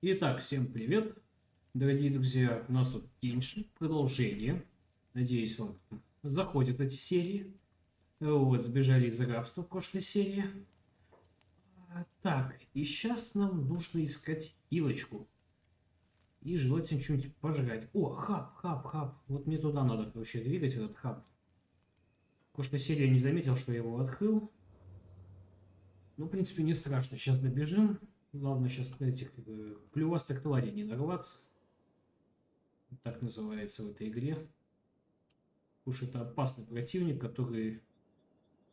Итак, всем привет, дорогие друзья. У нас тут Геншин, продолжение. Надеюсь, вам заходят эти серии. Вот, сбежали из рабства в прошлой серии. Так, и сейчас нам нужно искать пилочку. И желательно что-нибудь пожрать. О, хаб, хаб, хаб. Вот мне туда надо, короче, двигать этот хаб. В прошлой серии не заметил, что я его открыл. Ну, в принципе, не страшно. Сейчас добежим. Главное сейчас на этих клювастых тварей не нарваться. Так называется в этой игре. Что это опасный противник, который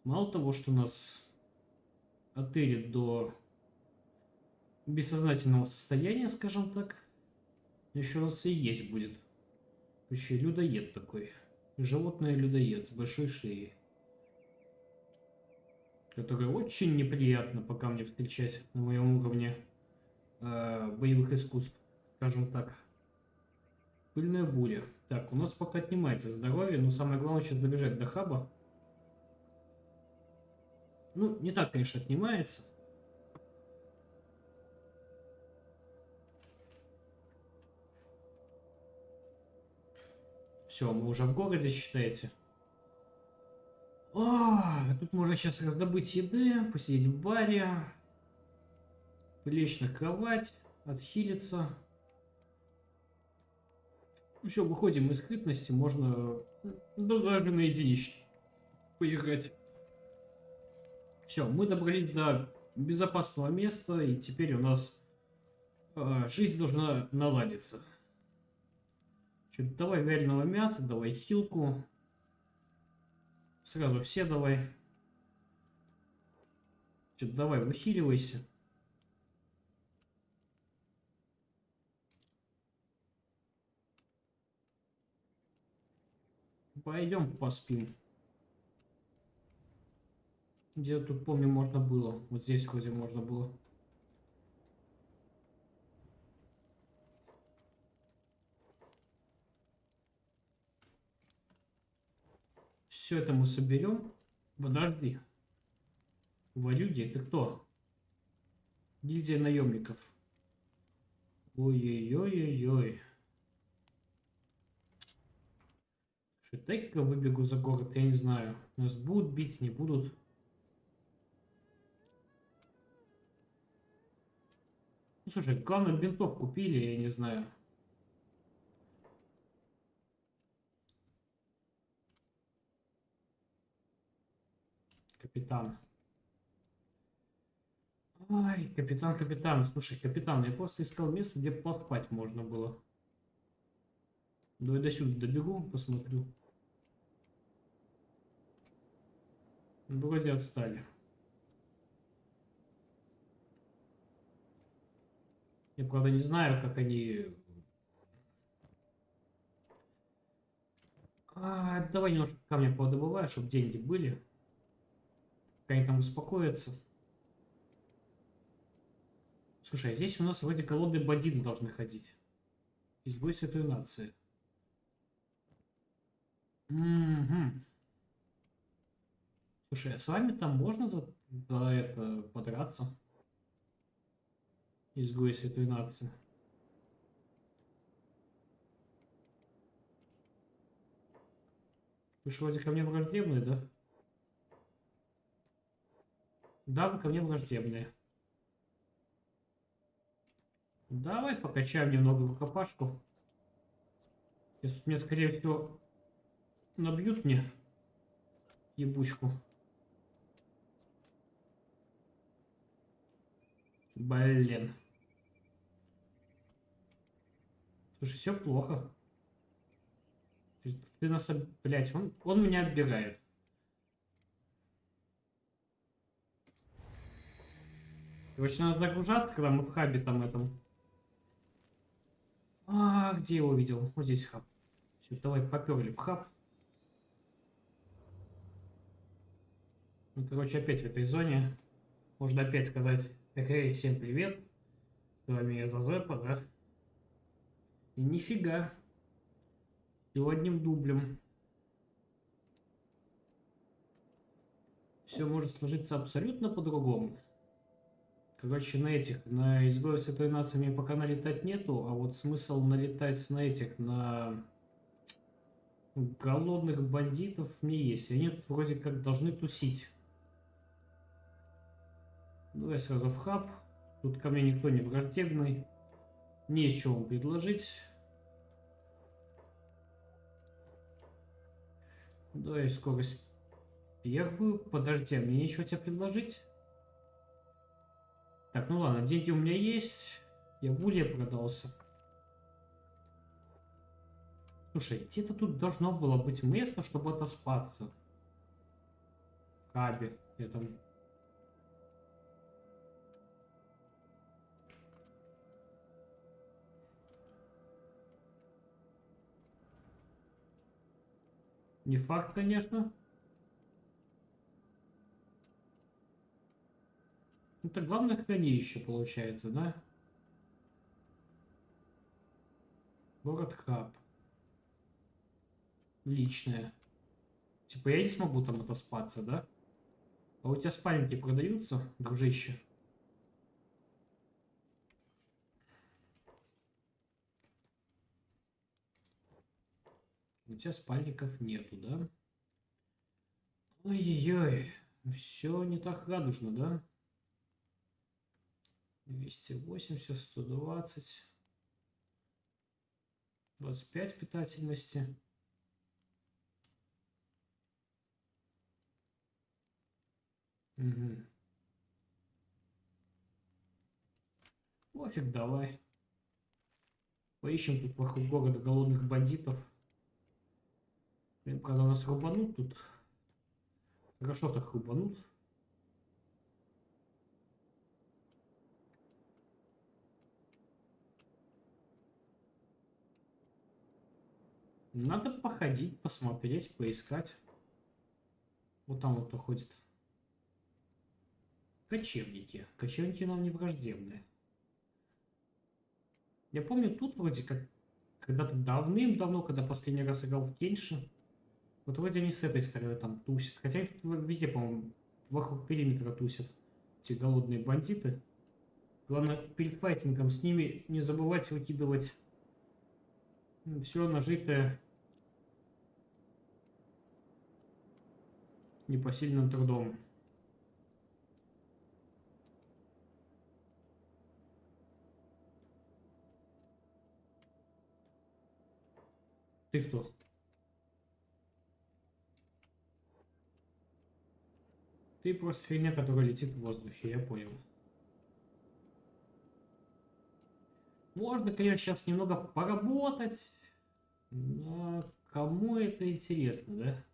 мало того, что нас отелит до бессознательного состояния, скажем так, еще раз и есть будет. Еще людоед такой. Животное людоед с большой шеей которые очень неприятно пока мне встречать на моем уровне э, боевых искусств, скажем так. Пыльная буря. Так, у нас пока отнимается здоровье, но самое главное сейчас добежать до хаба. Ну, не так, конечно, отнимается. Все, мы уже в городе, считаете. О, тут можно сейчас раздобыть еды, посидеть в баре, лечь на кровать, отхилиться. Ну все, выходим из скрытности, можно ну, даже на единичке поиграть. Все, мы добрались до безопасного места, и теперь у нас э, жизнь должна наладиться. Что, давай вяленого мяса, давай хилку. Сразу все давай. Что, давай, выхиливайся. Пойдем поспим. Где тут, помню, можно было. Вот здесь вроде можно было. Все это мы соберем. Подожди. Валюди, ты кто? Гильдия наемников. Ой-ой-ой-ой-ой. Дай-ка выбегу за город, я не знаю. Нас будут бить, не будут. Ну, слушай, главное, бинтов купили, я не знаю. Капитан. Ай, капитан, капитан. Слушай, капитан, я просто искал место, где поспать можно было. Давай до сюда добегу, посмотрю. Вроде отстали. Я, правда, не знаю, как они... А, давай немножко камня подобываю, чтобы деньги были. Пока они там успокоятся. Слушай, а здесь у нас вроде колоды Бадин должны ходить. Избой Святой Нации. Угу. Слушай, а с вами там можно за, за это подраться? Изгой Святой Нации. Вы же вроде ко мне враждебные, да? Да, ко мне враждебные. Давай покачаем немного рукопашку. Если меня, скорее всего, набьют мне ебучку. Блин. Слушай, все плохо. Ты нас... Блять, он, он меня отбирает. Короче, надо загружаться, когда мы в хабе там этом. А, где я увидел? Вот здесь хаб. Все, давай поперли в хаб. Ну, короче, опять в этой зоне. Можно опять сказать, эй, всем привет. С вами я Зазепа, да? И нифига. Всего одним дублем. Все может сложиться абсолютно по-другому. Короче, на этих, на изгоев Святой Нации мне пока налетать нету, а вот смысл налетать на этих, на голодных бандитов мне есть. Они тут вроде как должны тусить. Давай сразу в хаб. Тут ко мне никто не враждебный. Не есть что вам предложить. Давай скорость первую. Подожди, а мне нечего тебе предложить? Так, ну ладно, деньги у меня есть. Я в продался. Слушай, где-то тут должно было быть место, чтобы отоспаться. В хабе этом. Не факт, конечно. Это главное хранилище получается, да? Город Хаб. Личное. Типа я не смогу там отоспаться, да? А у тебя спальники продаются, дружище? У тебя спальников нету, да? Ой-ой-ой. Все не так радужно, да? 280, 120. 25 питательности. Угу. Пофиг, давай. Поищем тут вокруг города голодных бандитов. Блин, правда, нас рубанут тут. Хорошо так рубанут. Надо походить, посмотреть, поискать. Вот там вот кто ходит. Кочевники. Кочевники нам не враждебные. Я помню, тут вроде как когда-то давным-давно, когда последний раз играл в Кенши, вот вроде они с этой стороны там тусят. Хотя тут везде, по-моему, вокруг периметра тусят. Эти голодные бандиты. Главное, перед файтингом с ними не забывать выкидывать все нажитое непосильным трудом. Ты кто? Ты просто фигня, которая летит в воздухе, я понял. Можно, конечно, сейчас немного поработать, но кому это интересно, да?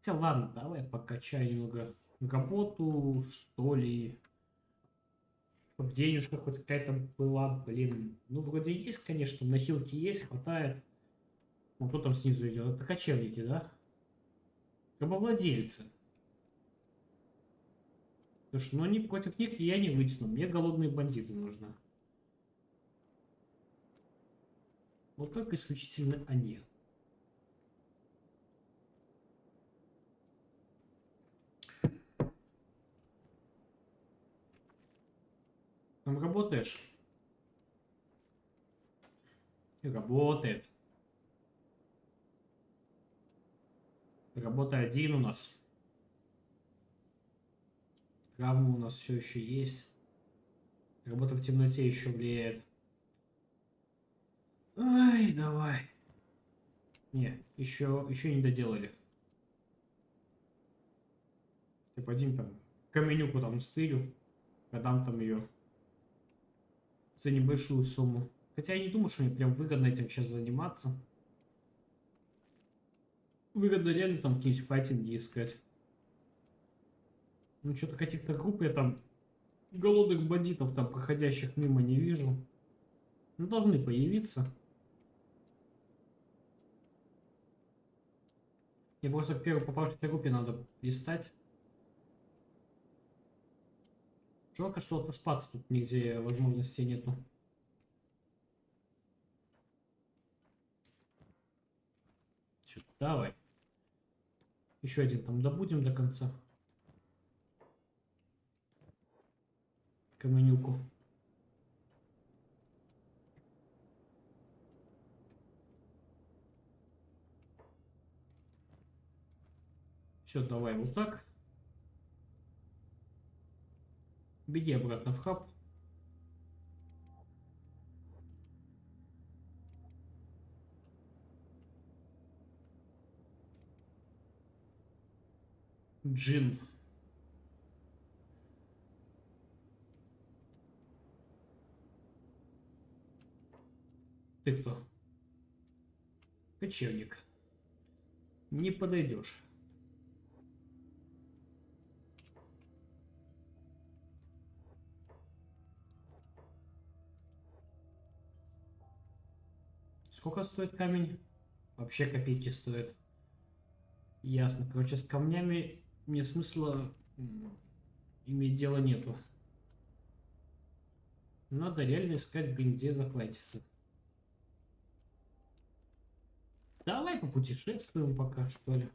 Хотя ладно, давай покачаю немного работу, что ли. Чтоб денежка хоть какая-то была, блин. Ну, вроде есть, конечно, на хилке есть, хватает. Ну, кто там снизу идет? Это кочевники, да? Рабовладельцы. Слушай, ну они против них я не вытяну. Мне голодные бандиты нужны. Вот только исключительно они. Там работаешь? Работает. Работа один у нас. Травма у нас все еще есть. Работа в темноте еще влияет. Ай, давай. Не, еще, еще не доделали. Ты пойдем там каменюку там стырю, продам там ее за небольшую сумму. Хотя я не думаю, что мне прям выгодно этим сейчас заниматься. Выгодно реально там какие-нибудь файтинги искать. Ну, что-то каких-то групп я там голодных бандитов там проходящих мимо не вижу. Ну, должны появиться. Мне просто в первой попавшейся группе надо листать. Жалко, что отоспаться тут нигде возможности нету. Все, давай. Еще один там добудем до конца. каменюку. Все, давай вот так. Беги обратно в хаб. Джин. Ты кто? Кочевник. Не подойдешь. Сколько стоит камень? Вообще копейки стоит. Ясно. Короче, с камнями мне смысла иметь дело нету. Надо реально искать, блин, где захватиться. Давай попутешествуем пока, что ли.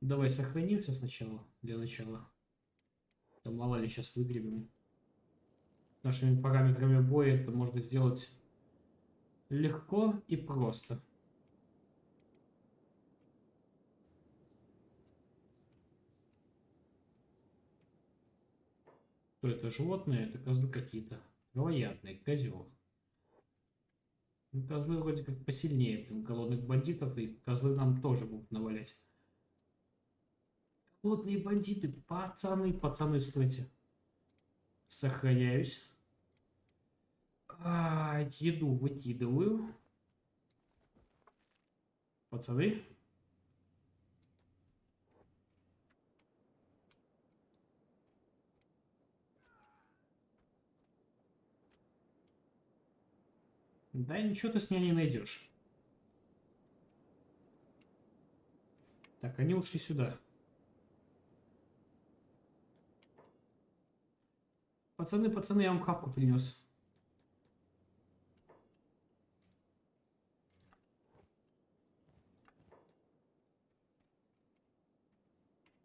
Давай сохранимся сначала, для начала. Да мало ли сейчас выгребем. Нашими параметрами боя это можно сделать легко и просто. Что это животные? Это козлы какие-то. Вероятные, козел. Ну, козлы вроде как посильнее блин, голодных бандитов, и козлы нам тоже будут навалять. Голодные бандиты, пацаны, пацаны, стойте. Сохраняюсь. А, еду выкидываю. Пацаны. Да ничего ты с меня не найдешь. Так, они ушли сюда. Пацаны, пацаны, я вам хавку принес.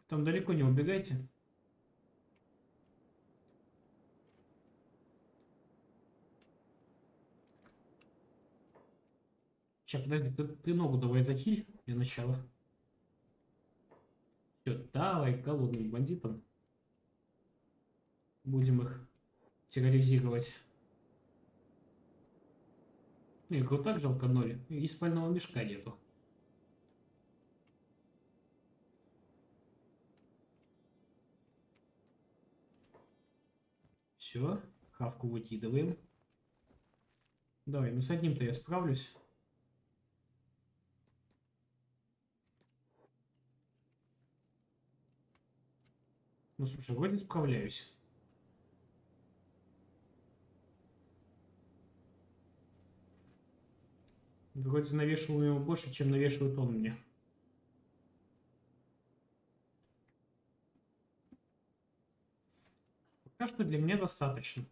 Там далеко не убегайте. Сейчас, подожди, ты, ты ногу давай захиль для начала. Все, давай голодным бандитам. Будем их терроризировать. Их вот так жалко ноль. И спального мешка нету. Все, хавку выкидываем. Давай, ну с одним-то я справлюсь. Ну, слушай, вроде справляюсь. Вроде навешиваю его больше, чем навешивает он мне. Что для меня достаточно.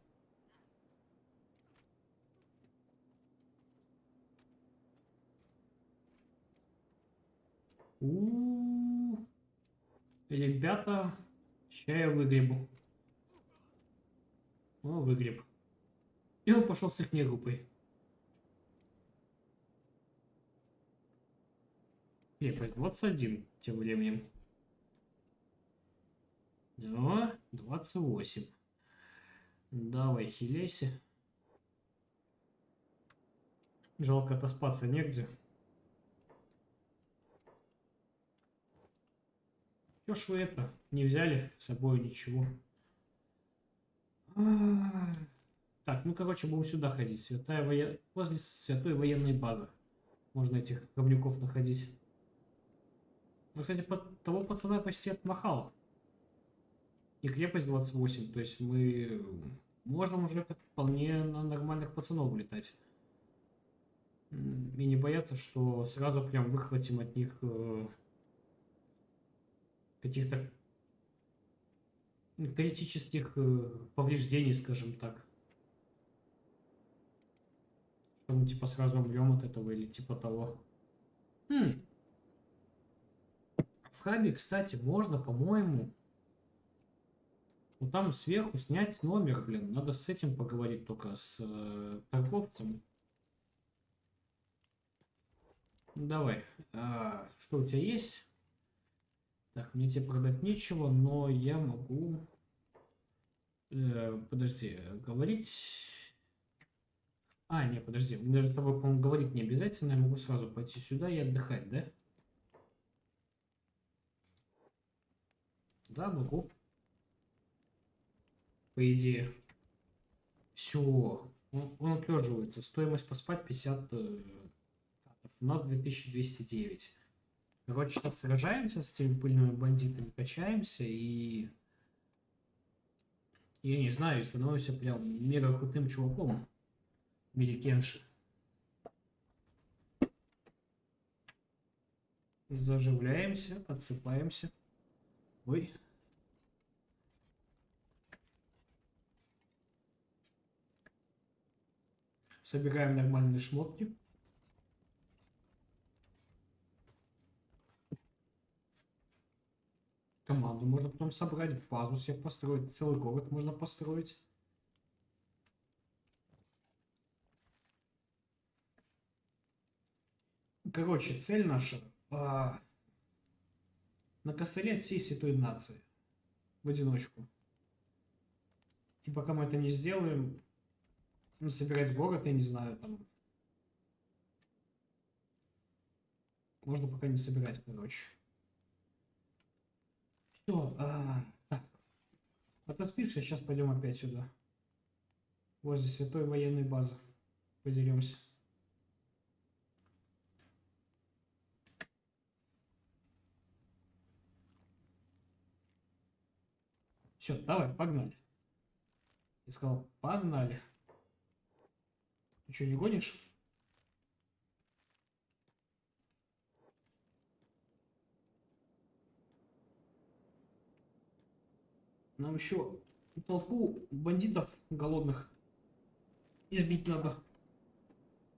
У -у -у. Ребята, Сейчас я выгребу. О, выгреб. И он пошел с их группой. Крепость 21 тем временем. Да, 28. Давай, хиляйся. Жалко отоспаться негде. Чё ж вы это, не взяли с собой ничего? Так, ну короче, будем сюда ходить. Святая воен... Возле святой военной базы. Можно этих говнюков находить. Ну, кстати, под того пацана почти отмахал. И крепость 28. То есть мы можем уже вполне на нормальных пацанов улетать. И не бояться, что сразу прям выхватим от них э, каких-то критических э, повреждений, скажем так. Что мы типа сразу умрем от этого или типа того. Хм. В хабе, кстати, можно, по-моему, Ну там сверху снять номер, блин. Надо с этим поговорить только с э, торговцем. Давай. А, что у тебя есть? Так, мне тебе продать нечего, но я могу... Э, подожди, говорить... А, не, подожди, мне даже с тобой, по-моему, говорить не обязательно, я могу сразу пойти сюда и отдыхать, да? Да, могу. По идее. Все. Он, он отлеживается. Стоимость поспать 50 э. У нас 2209. Короче, сейчас сражаемся с этими пыльными бандитами, качаемся и... Я не знаю, становимся прям мега крутым чуваком. В мире Кенши. Заживляемся, отсыпаемся. Ой. Собираем нормальные шмотки. Команду можно потом собрать, базу себе построить, целый город можно построить. Короче, цель наша а, накостылять всей святой нации в одиночку. И пока мы это не сделаем, собирать город, я не знаю, там... Можно пока не собирать, короче. Все, а, так. Отоспишься, сейчас пойдем опять сюда. Возле святой военной базы. Подеремся. Все, давай, погнали. Я сказал, погнали. Ты что, не гонишь? Нам еще толпу бандитов голодных избить надо.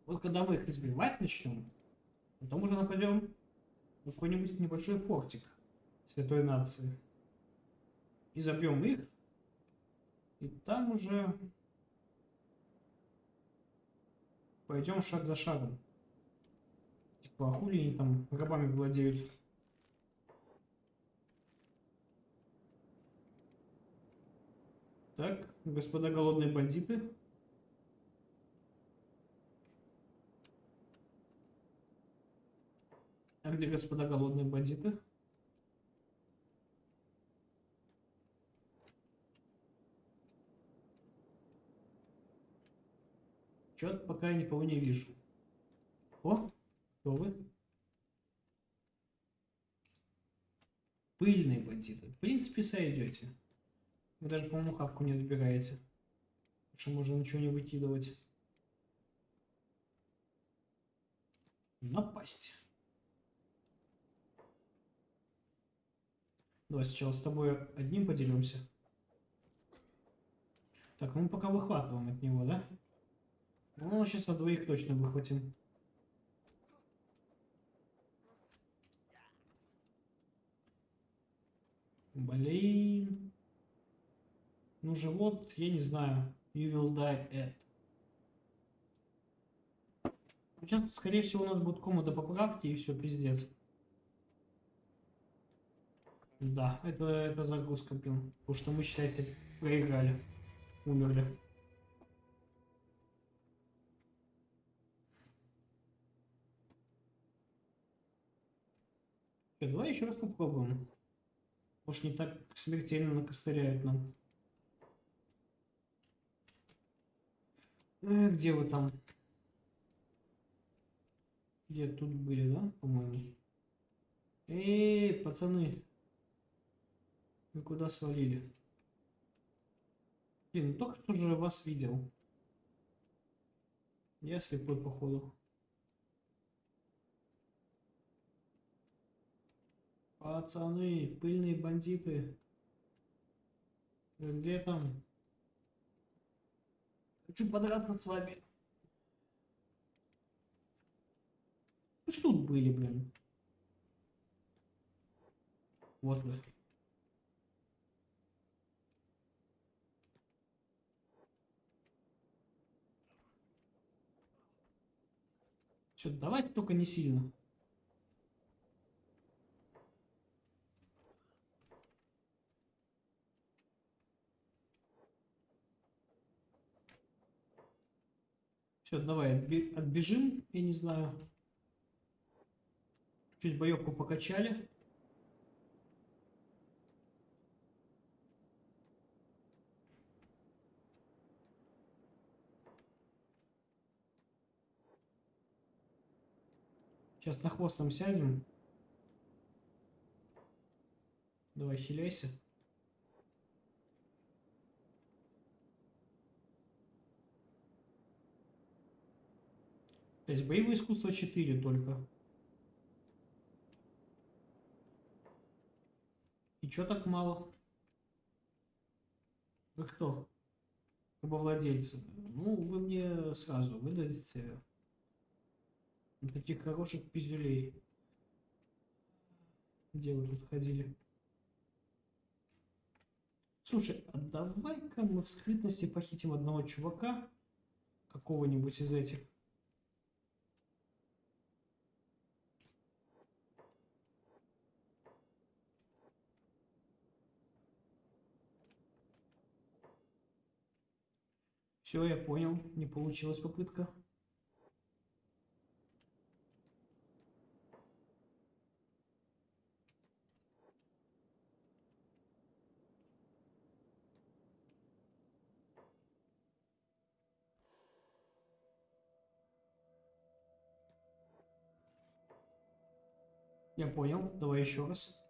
Вот когда мы их избивать начнем, потом уже нападем на какой-нибудь небольшой фортик святой нации. И забьем их. И там уже пойдем шаг за шагом. Типа, а хули они там рабами владеют? Так, господа голодные бандиты. А где господа голодные бандиты? Чё-то пока я никого не вижу. О, кто вы? Пыльные бандиты. В принципе, сойдете. Вы даже, по-моему, хавку не добираете. Что можно ничего не выкидывать. Напасть. Давай сначала с тобой одним поделимся. Так, ну мы пока выхватываем от него, да? Ну, сейчас от двоих точно выхватим. Блин. Ну, живот, я не знаю. You will die at. Сейчас, скорее всего, у нас будет комната поправки и все, пиздец. Да, это, это загрузка, блин. Потому что мы, считайте, проиграли. Умерли. Что, давай еще раз попробуем. Может, не так смертельно накостыряют нам. Э, где вы там? Где тут были, да, по-моему? Эй, пацаны. Вы куда свалили? Блин, ну только что же вас видел. Я слепой, походу. Пацаны, пыльные бандиты. Э, где там? Хочу подраться с вами. Вы что тут были, блин? Вот вы. Что, давайте только не сильно. Все, давай отбежим, я не знаю. Чуть боевку покачали. Сейчас на хвост нам сядем. Давай, хиляйся. То есть боевое искусство 4 только. И чё так мало? Вы кто? Рабовладельцы. Ну, вы мне сразу выдадите таких хороших пиздюлей. Где вы тут ходили? Слушай, а давай-ка мы в скрытности похитим одного чувака, какого-нибудь из этих. Все, я понял, не получилась попытка. Я понял, давай еще раз.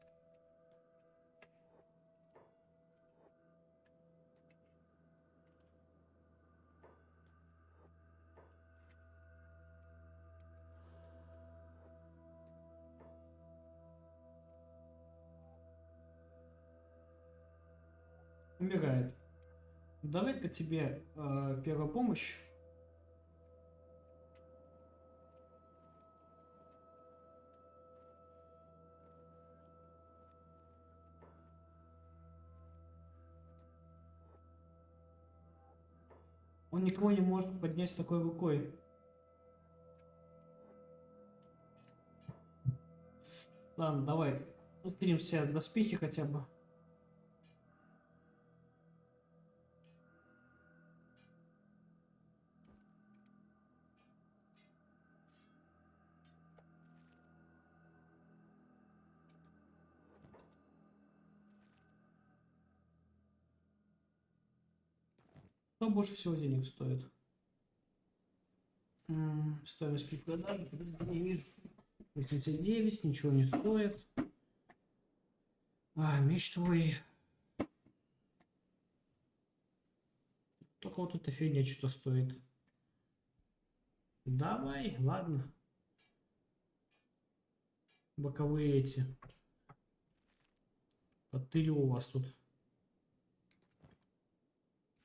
Умирает. Давай-ка тебе э, первая помощь. Он никого не может поднять с такой рукой. Ладно, давай. Скинем все доспехи хотя бы. Что больше всего денег стоит? Стоимость при продаже, не вижу. 89, ничего не стоит. А, меч твой. Только вот эта фигня что-то стоит. Давай, ладно. Боковые эти. Потыли у вас тут.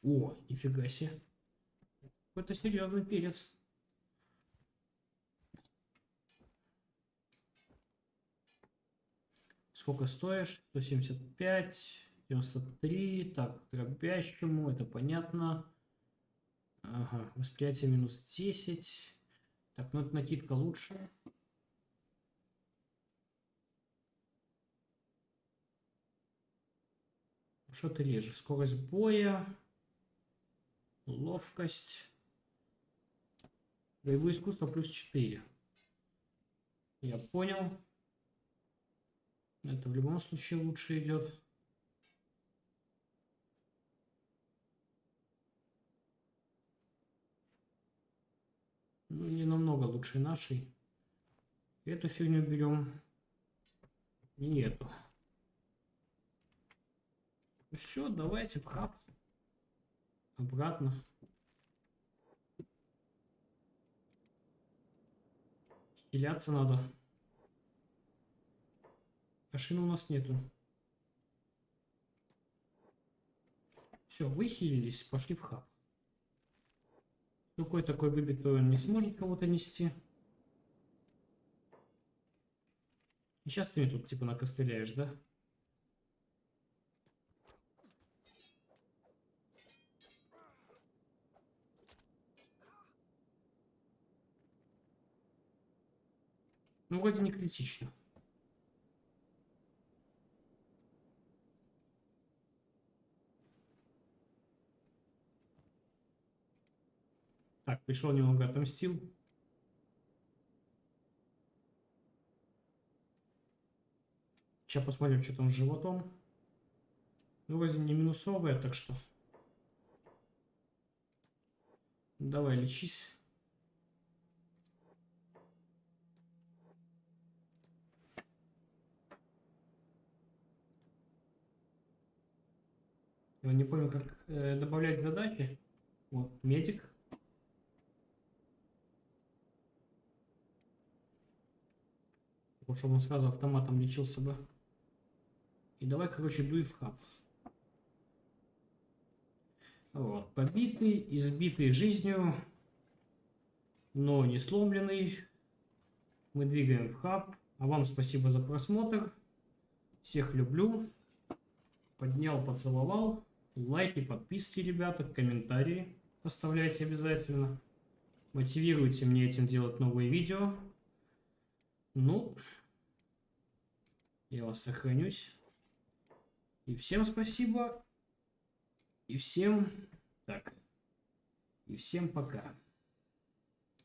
О, нифига себе. Какой-то серьезный перец. Сколько стоишь? 175, 93. Так, дробящему, это понятно. Ага, восприятие минус 10. Так, ну это накидка лучше. Что ты режешь? Скорость боя, ловкость, боевое искусство плюс 4. Я понял. Это в любом случае лучше идет. Ну, не намного лучше нашей. Эту фигню берем. И эту. Все, давайте в хаб. Обратно. Хиляться надо. Машины у нас нету. Все, выхилились, пошли в хаб. Рукой такой выбитый он не сможет кого-то нести. И сейчас ты мне тут типа накостыляешь, да? Ну, вроде не критично. Так, пришел немного отомстил. Сейчас посмотрим, что там с животом. Ну, вроде не минусовая, так что... Давай, лечись. Я не помню, как э, добавлять задачи. Вот, медик. Чтобы он сразу автоматом лечился бы. И давай, короче, дуй в хаб. Вот, побитый, избитый жизнью, но не сломленный. Мы двигаем в хаб. А вам спасибо за просмотр. Всех люблю. Поднял, поцеловал. Лайки, подписки, ребята, комментарии оставляйте обязательно. Мотивируйте мне этим делать новые видео. Ну, я вас сохранюсь. И всем спасибо. И всем так. И всем пока.